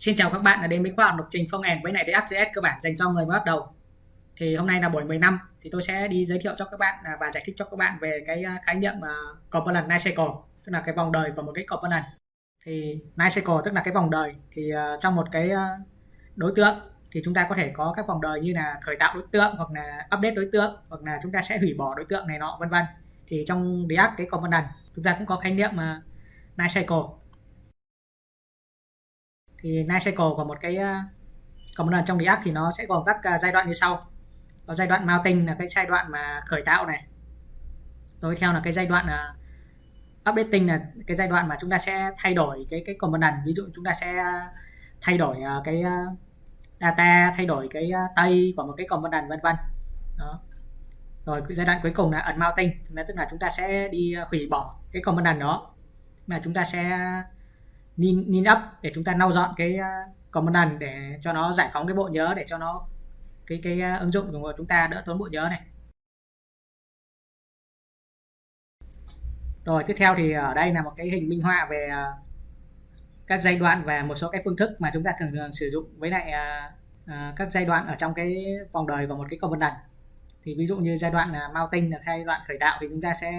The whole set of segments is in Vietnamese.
Xin chào các bạn đã đến với khóa học lập trình phong end với này React.js cơ bản dành cho người mới bắt đầu. Thì hôm nay là buổi 15 thì tôi sẽ đi giới thiệu cho các bạn à, và giải thích cho các bạn về cái à, khái niệm à, uh, component life cycle, tức là cái vòng đời của một cái component. Thì life cycle tức là cái vòng đời thì uh, trong một cái uh, đối tượng thì chúng ta có thể có các vòng đời như là khởi tạo đối tượng hoặc là update đối tượng hoặc là chúng ta sẽ hủy bỏ đối tượng này nọ vân vân. Thì trong React cái component chúng ta cũng có khái niệm uh, life cycle thì life cycle của một cái ờ, của một lần trong React thì nó sẽ gồm các ờ, giai đoạn như sau. Có giai đoạn mounting là cái giai đoạn mà khởi tạo này. Tối theo là cái giai đoạn uh, updating là cái giai đoạn mà chúng ta sẽ thay đổi cái cái component ví dụ chúng ta sẽ thay đổi uh, cái uh, data thay đổi cái uh, tây của một cái component vân vân. Đó. Rồi giai đoạn cuối cùng là unmounting tức là chúng ta sẽ đi hủy bỏ cái component đó. Mà chúng ta sẽ nin, nin up để chúng ta lau dọn cái uh, để cho nó giải phóng cái bộ nhớ để cho nó cái cái ờ, ứng dụng của chúng ta đỡ tốn bộ nhớ này. Rồi tiếp theo thì ở đây là một cái hình minh họa về ờ, các giai đoạn và một số cái phương thức mà chúng ta thường thường sử dụng với lại uh, các giai đoạn ở trong cái vòng đời của một cái component thì ví dụ như giai đoạn là mounting là giai đoạn khởi tạo thì chúng ta sẽ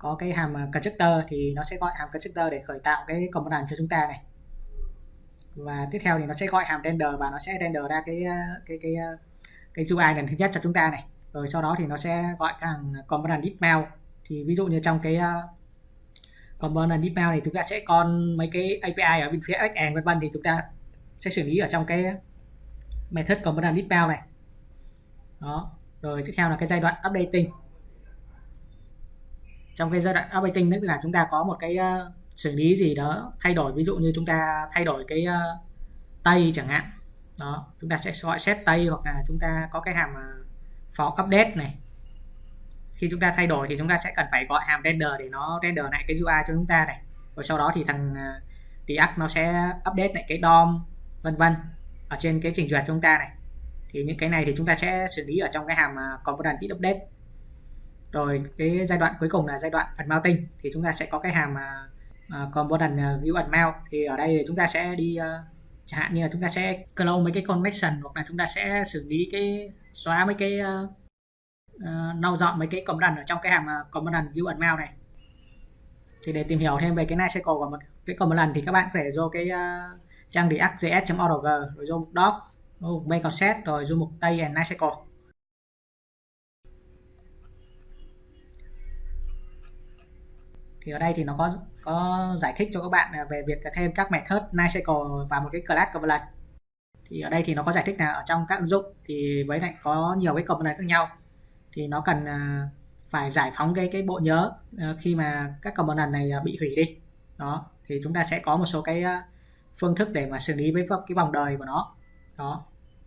có cái hàm à, constructor thì nó sẽ gọi hàm constructor để khởi tạo cái component cho chúng ta này. Và tiếp theo thì nó sẽ gọi hàm render và nó sẽ render ra cái à, cái cái à, cái UI lần thứ nhất cho chúng ta này. Rồi sau đó thì nó sẽ gọi cái hàm component deepmount thì ví dụ như trong cái uh, component deepmount thì chúng ta sẽ con mấy cái API ở bên phía backend vân vân thì chúng ta sẽ xử lý ở trong cái method component deepmount này. Đó rồi tiếp theo là cái giai đoạn updating trong cái giai đoạn updating tức là chúng ta có một cái uh, xử lý gì đó thay đổi ví dụ như chúng ta thay đổi cái ờ, uh, tây chẳng hạn. Đó chúng ta sẽ gọi set tây hoặc là chúng ta có cái hàm uh, for update này. Khi chúng ta thay đổi thì chúng ta sẽ cần phải gọi hàm render để nó render lại cái UI cho chúng ta này. Rồi sau đó thì thằng uh, React nó sẽ update lại cái DOM vân vân ở trên cái trình duyệt chúng ta này. Thì những cái này thì chúng ta sẽ xử lý ở trong cái hàm uh, component update rồi cái giai đoạn cuối cùng là giai đoạn unmounting thì chúng ta sẽ có cái hàm uh, component uh, view unmount thì ở đây chúng ta sẽ đi uh, chẳng hạn như là chúng ta sẽ clone mấy cái connection hoặc là chúng ta sẽ xử lý cái xóa mấy cái uh, uh, nâu dọn mấy cái component ở trong cái hàm uh, component view unmount này. Thì để tìm hiểu thêm về cái night cycle của một cái component thì các bạn có thể vô cái uh, trang react.js.org rồi vô mục doc vô mục main concept rồi vô mục tây and cycle thì ở đây thì nó có có giải thích cho các bạn về việc thêm các method NiceCycle và một cái class component thì ở đây thì nó có giải thích là ở trong các ứng dụng thì với lại có nhiều cái component khác nhau. Thì nó cần à, phải giải phóng cái cái bộ nhớ à, khi mà các component này à, bị hủy đi. Đó thì chúng ta sẽ có một số cái phương thức để mà xử lý với cái vòng đời của nó. Đó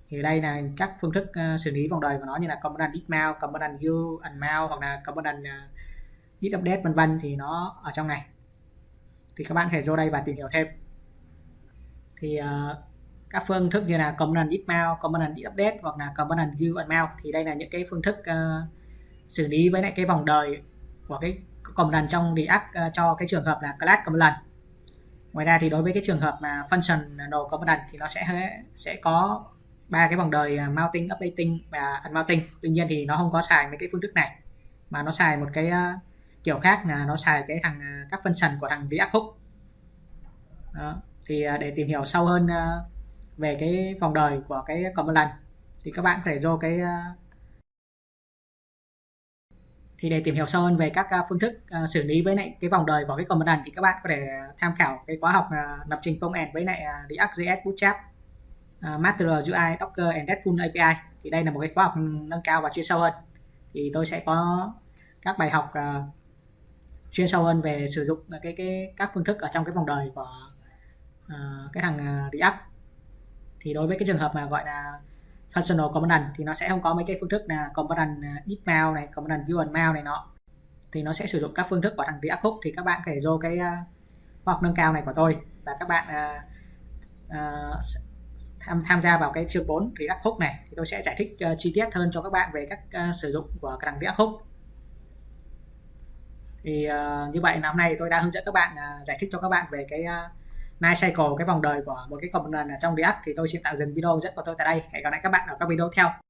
thì đây là các phương thức xử lý vòng đời của nó như là component dismount, component view, unmount hoặc là component git update vân vân thì nó ở trong này. Thì các bạn có thể vô đây và tìm hiểu thêm. Thì uh, các phương thức như là component git mount, component git update hoặc là component view and mount thì đây là những cái phương thức uh, xử lý với lại cái vòng đời của cái component trong React uh, cho cái trường hợp là class component ngoài ra thì đối với cái trường hợp là functional component thì nó sẽ sẽ có ba cái vòng đời mounting, updating và unmounting. Tuy nhiên thì nó không có xài mấy cái phương thức này mà nó xài một cái uh, kiểu khác là nó xài cái thằng à, các các function của thằng React Hook đó. thì à, để tìm hiểu sâu hơn à, về cái vòng đời của cái component thì các bạn có thể vô cái thì để tìm hiểu sâu hơn về các phương thức xử lý với lại cái vòng đời của cái component thì các bạn có thể tham khảo cái khóa học lập trình công end với lại React.js Bootstrap Master UI Docker and RESTful API thì đây là một cái khóa học nâng cao và chuyên sâu hơn thì tôi sẽ có các bài học chuyên sâu hơn về sử dụng cái cái các phương thức ở trong cái vòng đời của uh, cái thằng uh, React. Thì đối với cái trường hợp mà gọi là functional component thì nó sẽ không có mấy cái phương thức là component ờ, dismount này component view mount này nọ. Thì nó sẽ sử dụng các phương thức của thằng React Hook. Thì các bạn có thể vô cái uh, khoa học nâng cao này của tôi và các bạn uh, uh, tham tham gia vào cái chương 4 React Hook này. Thì tôi sẽ giải thích uh, chi tiết hơn cho các bạn về các uh, sử dụng của thằng React Hook thì uh, như vậy là hôm nay tôi đã hướng dẫn các bạn uh, giải thích cho các bạn về cái à, uh, night cycle cái vòng đời của một cái component ở trong React. Thì tôi xin tạm dừng video hướng dẫn của tôi tại đây. Hẹn gặp lại các bạn ở các video theo.